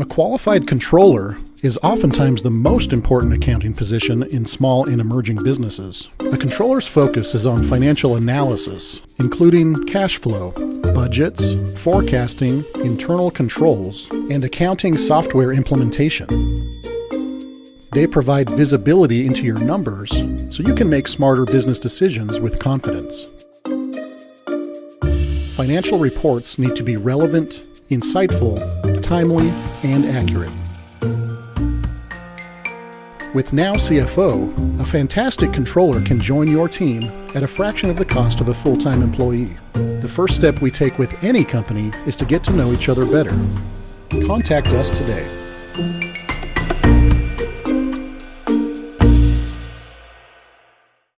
A qualified controller is oftentimes the most important accounting position in small and emerging businesses. A controller's focus is on financial analysis, including cash flow, budgets, forecasting, internal controls, and accounting software implementation. They provide visibility into your numbers so you can make smarter business decisions with confidence. Financial reports need to be relevant, insightful, timely, and accurate. With Now CFO, a fantastic controller can join your team at a fraction of the cost of a full time employee. The first step we take with any company is to get to know each other better. Contact us today.